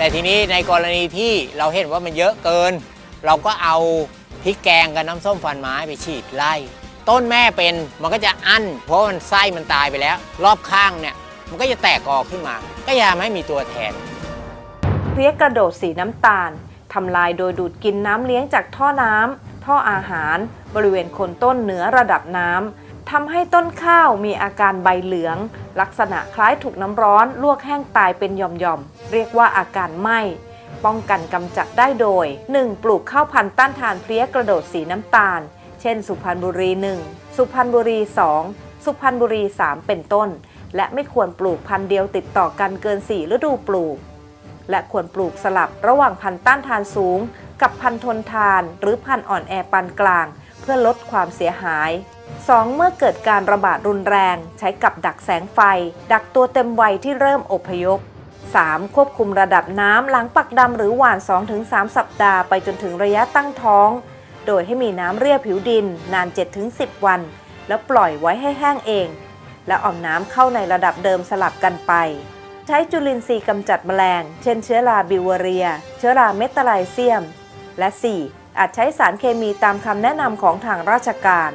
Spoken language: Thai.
แต่ทีนี้ในกรณีที่เราเห็นว่ามันเยอะเกิน เราก็เอาพริกแกงกับน้ำส้มฟันไม้ไปฉีดไล่ ต้นแม่เป็นมันก็จะอั้น เพราะมันไส้มันตายไปแล้ว รอบข้างเนี่ยมันก็จะแตกออกขึ้นมา ก็ยาไม่มีตัวแทนเพลี้ยกระโดดสีน้ำตาลทำลายโดยดูดกินน้ำเลี้ยงจากท่อน้ำท่ออาหาร บริเวณโคนต้นเหนือระดับน้ำ ทำให้ต้นข้าวมีอาการใบเหลือง ลักษณะคล้ายถูกน้ำร้อน ลวกแห้งตายเป็นหย่อมๆ เรียกว่าอาการไหม้ป้องกันกำจัดได้โดย 1. ปลูกข้าวพันธุ์ต้านทานเพลี้ยกระโดดสีน้ำตาล เช่น สุพรรณบุรี 1 สุพรรณบุรี 2 สุพรรณบุรี 3 เป็นต้น และไม่ควรปลูกพันธุ์เดียวติดต่อกันเกิน 4 ฤดูปลูก และควรปลูกสลับระหว่างพันธุ์ต้านทานสูง กับพันธุ์ทนทาน หรือพันธุ์อ่อนแอปานกลาง เพื่อลดความเสียหาย 2. เมื่อเกิดการระบาดรุนแรง ใช้กับดักแสงไฟ ดักตัวเต็มวัยที่เริ่มอพยพ 3. ควบคุมระดับน้ำหลังปักดำหรือหว่าน 2-3 สัปดาห์ไปจนถึงระยะตั้งท้อง โดยให้มีน้ำเรียบผิวดินนาน 7-10 วัน แล้วปล่อยไว้ให้แห้งเอง แล้วเอาน้ำเข้าในระดับเดิมสลับกันไป ใช้จุลินทรีย์กำจัดแมลง เช่นเชื้อราบิวเรีย เชื้อราเมตาไลเซียม และ 4. อาจใช้สารเคมีตามคำแนะนำของทางราชการ